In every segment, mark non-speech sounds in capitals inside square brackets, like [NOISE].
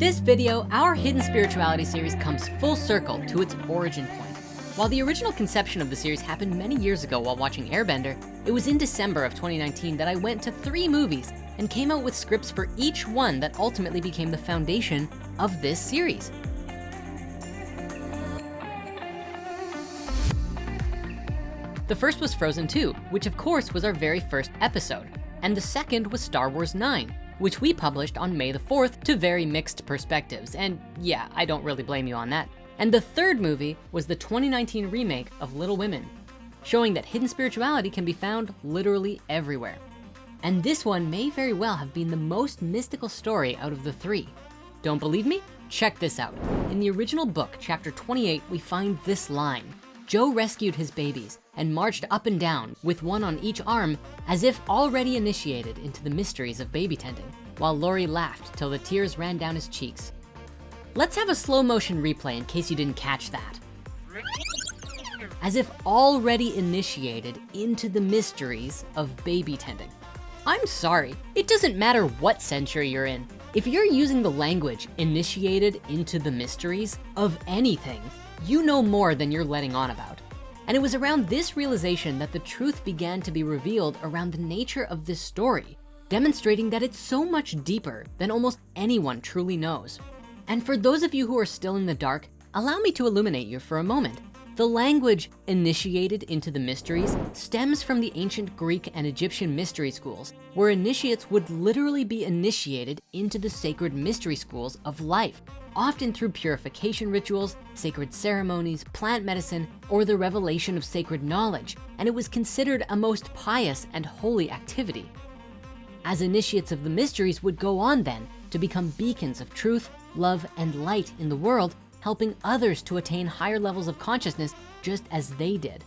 this video, our Hidden Spirituality series comes full circle to its origin point. While the original conception of the series happened many years ago while watching Airbender, it was in December of 2019 that I went to three movies and came out with scripts for each one that ultimately became the foundation of this series. The first was Frozen 2, which of course was our very first episode. And the second was Star Wars 9, which we published on May the 4th to very mixed perspectives. And yeah, I don't really blame you on that. And the third movie was the 2019 remake of Little Women, showing that hidden spirituality can be found literally everywhere. And this one may very well have been the most mystical story out of the three. Don't believe me? Check this out. In the original book, chapter 28, we find this line. Jo rescued his babies and marched up and down with one on each arm as if already initiated into the mysteries of baby tending, while Laurie laughed till the tears ran down his cheeks. Let's have a slow motion replay in case you didn't catch that. As if already initiated into the mysteries of baby tending. I'm sorry, it doesn't matter what century you're in. If you're using the language initiated into the mysteries of anything, you know more than you're letting on about. And it was around this realization that the truth began to be revealed around the nature of this story, demonstrating that it's so much deeper than almost anyone truly knows. And for those of you who are still in the dark, allow me to illuminate you for a moment. The language initiated into the mysteries stems from the ancient Greek and Egyptian mystery schools, where initiates would literally be initiated into the sacred mystery schools of life, often through purification rituals, sacred ceremonies, plant medicine, or the revelation of sacred knowledge, and it was considered a most pious and holy activity. As initiates of the mysteries would go on then to become beacons of truth, love, and light in the world, helping others to attain higher levels of consciousness just as they did.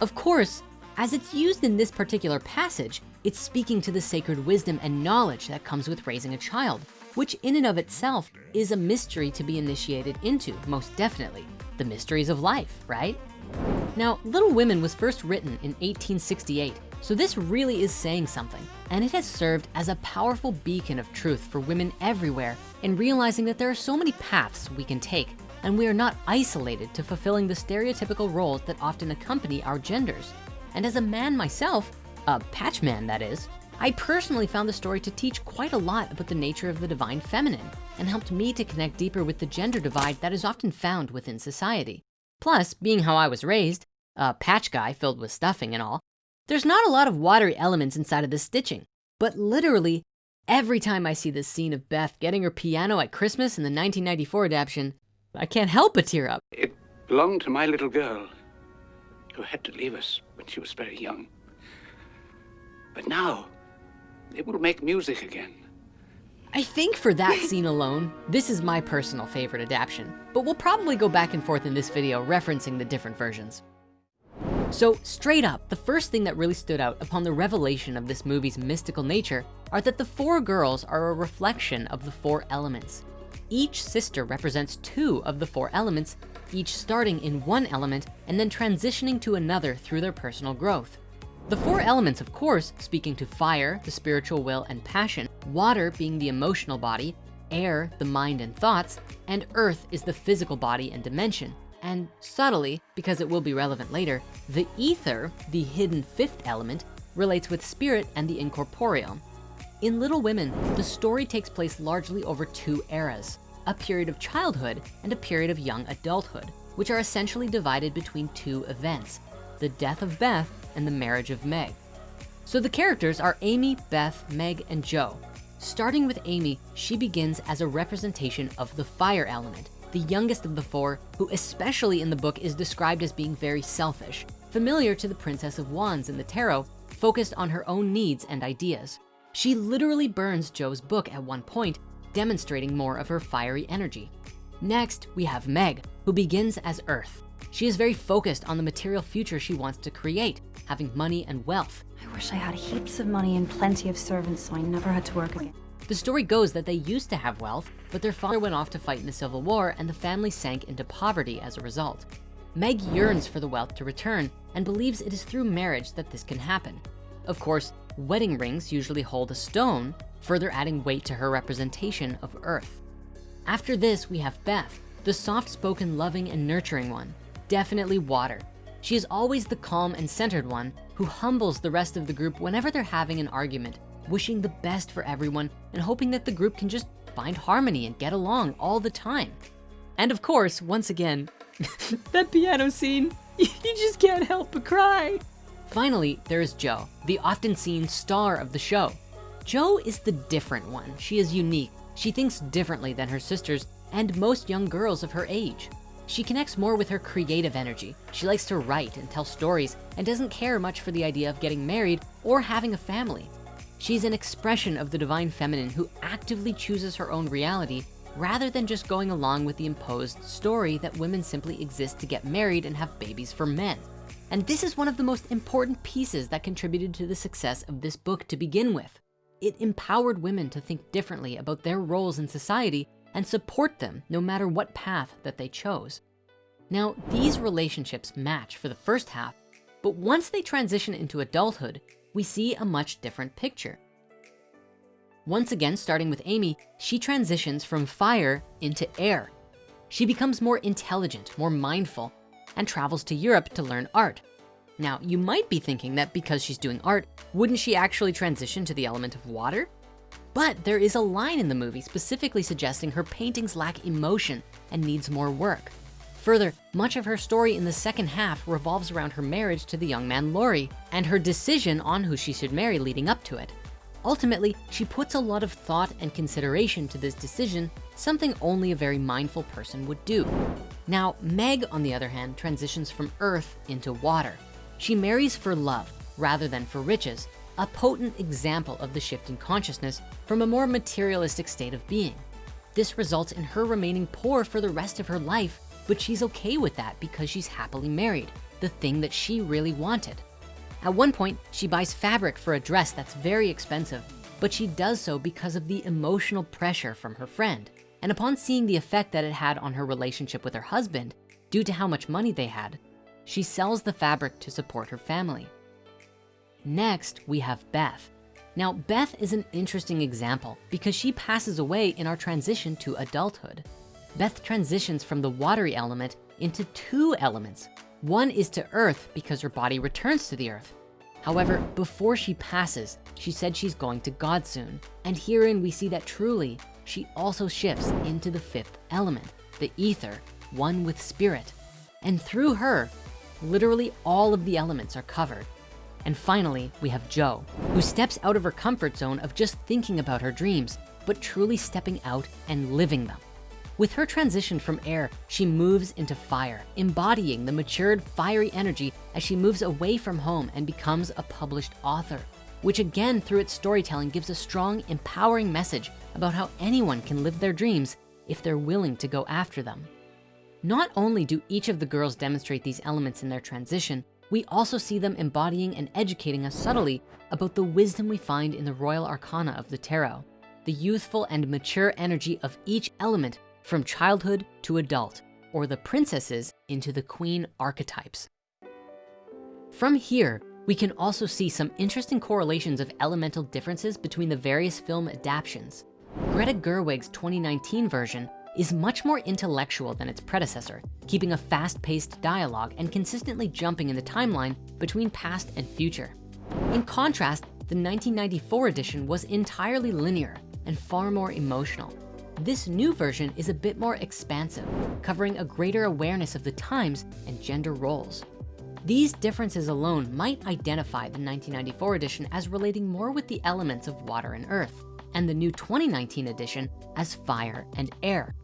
Of course, as it's used in this particular passage, it's speaking to the sacred wisdom and knowledge that comes with raising a child, which in and of itself is a mystery to be initiated into, most definitely. The mysteries of life, right? Now, Little Women was first written in 1868, so this really is saying something. And it has served as a powerful beacon of truth for women everywhere in realizing that there are so many paths we can take and we are not isolated to fulfilling the stereotypical roles that often accompany our genders. And as a man myself, a patch man that is, I personally found the story to teach quite a lot about the nature of the divine feminine and helped me to connect deeper with the gender divide that is often found within society. Plus, being how I was raised, a patch guy filled with stuffing and all, there's not a lot of watery elements inside of the stitching, but literally every time I see this scene of Beth getting her piano at Christmas in the 1994 adaptation, I can't help but tear up. It belonged to my little girl who had to leave us when she was very young. But now, it will make music again. I think for that [LAUGHS] scene alone, this is my personal favorite adaptation, but we'll probably go back and forth in this video referencing the different versions. So straight up, the first thing that really stood out upon the revelation of this movie's mystical nature are that the four girls are a reflection of the four elements. Each sister represents two of the four elements, each starting in one element and then transitioning to another through their personal growth. The four elements, of course, speaking to fire, the spiritual will and passion, water being the emotional body, air, the mind and thoughts, and earth is the physical body and dimension. And subtly, because it will be relevant later, the ether, the hidden fifth element, relates with spirit and the incorporeal. In Little Women, the story takes place largely over two eras, a period of childhood and a period of young adulthood, which are essentially divided between two events, the death of Beth and the marriage of Meg. So the characters are Amy, Beth, Meg, and Jo. Starting with Amy, she begins as a representation of the fire element, the youngest of the four, who especially in the book is described as being very selfish, familiar to the Princess of Wands in the tarot, focused on her own needs and ideas. She literally burns Jo's book at one point, demonstrating more of her fiery energy. Next, we have Meg, who begins as Earth. She is very focused on the material future she wants to create, having money and wealth. I wish I had heaps of money and plenty of servants so I never had to work again. The story goes that they used to have wealth, but their father went off to fight in the Civil War and the family sank into poverty as a result. Meg yearns for the wealth to return and believes it is through marriage that this can happen. Of course, wedding rings usually hold a stone, further adding weight to her representation of Earth. After this, we have Beth, the soft-spoken, loving, and nurturing one. Definitely water. She is always the calm and centered one who humbles the rest of the group whenever they're having an argument, wishing the best for everyone and hoping that the group can just find harmony and get along all the time. And of course, once again, [LAUGHS] that piano scene, [LAUGHS] you just can't help but cry. Finally, there is Jo, the often seen star of the show. Jo is the different one. She is unique. She thinks differently than her sisters and most young girls of her age. She connects more with her creative energy. She likes to write and tell stories and doesn't care much for the idea of getting married or having a family. She's an expression of the divine feminine who actively chooses her own reality rather than just going along with the imposed story that women simply exist to get married and have babies for men. And this is one of the most important pieces that contributed to the success of this book to begin with. It empowered women to think differently about their roles in society and support them no matter what path that they chose. Now, these relationships match for the first half, but once they transition into adulthood, we see a much different picture. Once again, starting with Amy, she transitions from fire into air. She becomes more intelligent, more mindful, and travels to Europe to learn art. Now, you might be thinking that because she's doing art, wouldn't she actually transition to the element of water? But there is a line in the movie specifically suggesting her paintings lack emotion and needs more work. Further, much of her story in the second half revolves around her marriage to the young man Laurie and her decision on who she should marry leading up to it. Ultimately, she puts a lot of thought and consideration to this decision, something only a very mindful person would do. Now, Meg, on the other hand, transitions from earth into water. She marries for love rather than for riches, a potent example of the shift in consciousness from a more materialistic state of being. This results in her remaining poor for the rest of her life, but she's okay with that because she's happily married, the thing that she really wanted. At one point, she buys fabric for a dress that's very expensive, but she does so because of the emotional pressure from her friend. And upon seeing the effect that it had on her relationship with her husband, due to how much money they had, she sells the fabric to support her family. Next, we have Beth. Now, Beth is an interesting example because she passes away in our transition to adulthood. Beth transitions from the watery element into two elements. One is to earth because her body returns to the earth. However, before she passes, she said she's going to God soon. And herein we see that truly, she also shifts into the fifth element, the ether, one with spirit. And through her, literally all of the elements are covered. And finally, we have Jo, who steps out of her comfort zone of just thinking about her dreams, but truly stepping out and living them. With her transition from air, she moves into fire, embodying the matured fiery energy as she moves away from home and becomes a published author, which again, through its storytelling, gives a strong, empowering message about how anyone can live their dreams if they're willing to go after them. Not only do each of the girls demonstrate these elements in their transition, we also see them embodying and educating us subtly about the wisdom we find in the royal arcana of the tarot, the youthful and mature energy of each element from childhood to adult, or the princesses into the queen archetypes. From here, we can also see some interesting correlations of elemental differences between the various film adaptations. Greta Gerwig's 2019 version is much more intellectual than its predecessor, keeping a fast-paced dialogue and consistently jumping in the timeline between past and future. In contrast, the 1994 edition was entirely linear and far more emotional. This new version is a bit more expansive, covering a greater awareness of the times and gender roles. These differences alone might identify the 1994 edition as relating more with the elements of water and earth, and the new 2019 edition as fire and air,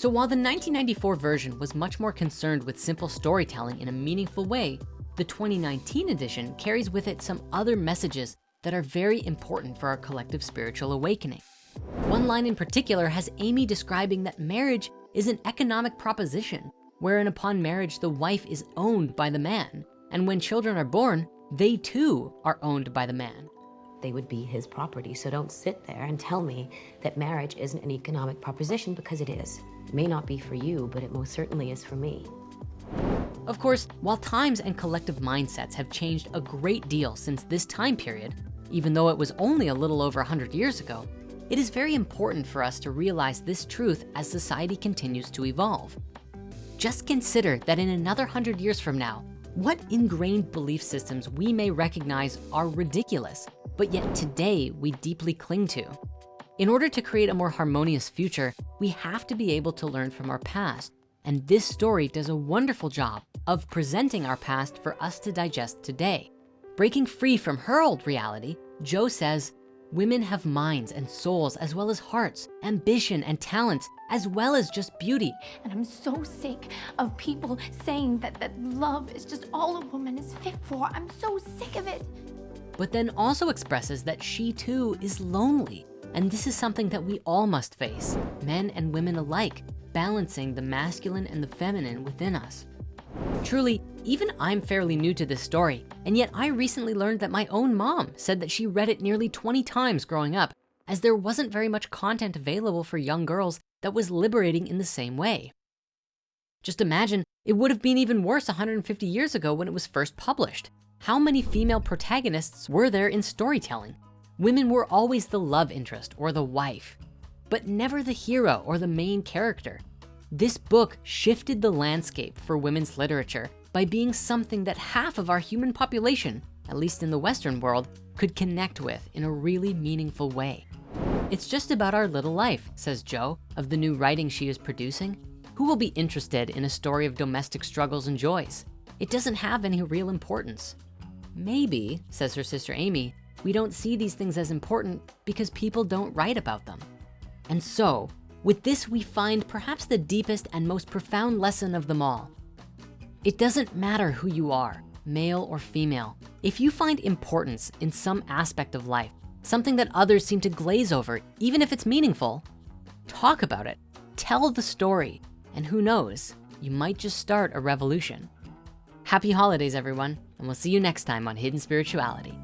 so while the 1994 version was much more concerned with simple storytelling in a meaningful way, the 2019 edition carries with it some other messages that are very important for our collective spiritual awakening. One line in particular has Amy describing that marriage is an economic proposition, wherein upon marriage, the wife is owned by the man. And when children are born, they too are owned by the man. They would be his property. So don't sit there and tell me that marriage isn't an economic proposition because it is. It may not be for you, but it most certainly is for me. Of course, while times and collective mindsets have changed a great deal since this time period, even though it was only a little over 100 years ago, it is very important for us to realize this truth as society continues to evolve. Just consider that in another 100 years from now, what ingrained belief systems we may recognize are ridiculous, but yet today we deeply cling to. In order to create a more harmonious future, we have to be able to learn from our past. And this story does a wonderful job of presenting our past for us to digest today. Breaking free from her old reality, Jo says, women have minds and souls as well as hearts, ambition and talents, as well as just beauty. And I'm so sick of people saying that, that love is just all a woman is fit for. I'm so sick of it. But then also expresses that she too is lonely. And this is something that we all must face, men and women alike, balancing the masculine and the feminine within us. Truly, even I'm fairly new to this story, and yet I recently learned that my own mom said that she read it nearly 20 times growing up, as there wasn't very much content available for young girls that was liberating in the same way. Just imagine, it would have been even worse 150 years ago when it was first published. How many female protagonists were there in storytelling? Women were always the love interest or the wife, but never the hero or the main character. This book shifted the landscape for women's literature by being something that half of our human population, at least in the Western world, could connect with in a really meaningful way. It's just about our little life, says Jo, of the new writing she is producing. Who will be interested in a story of domestic struggles and joys? It doesn't have any real importance. Maybe, says her sister Amy, we don't see these things as important because people don't write about them. And so with this, we find perhaps the deepest and most profound lesson of them all. It doesn't matter who you are, male or female. If you find importance in some aspect of life, something that others seem to glaze over, even if it's meaningful, talk about it, tell the story, and who knows, you might just start a revolution. Happy holidays, everyone, and we'll see you next time on Hidden Spirituality.